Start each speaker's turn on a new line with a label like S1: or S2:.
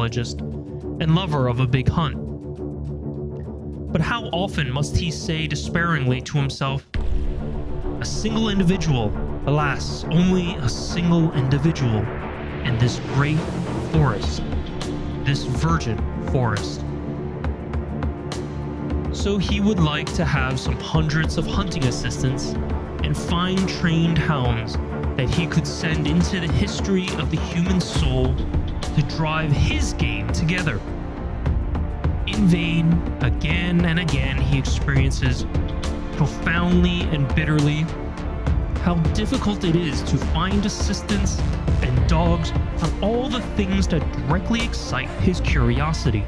S1: and lover of a big hunt. But how often must he say despairingly to himself, A single individual, alas, only a single individual, in this great forest, this virgin forest. So he would like to have some hundreds of hunting assistants and fine trained hounds that he could send into the history of the human soul to drive his game together. In vain, again and again, he experiences profoundly and bitterly how difficult it is to find assistants and dogs for all the things that directly excite his curiosity.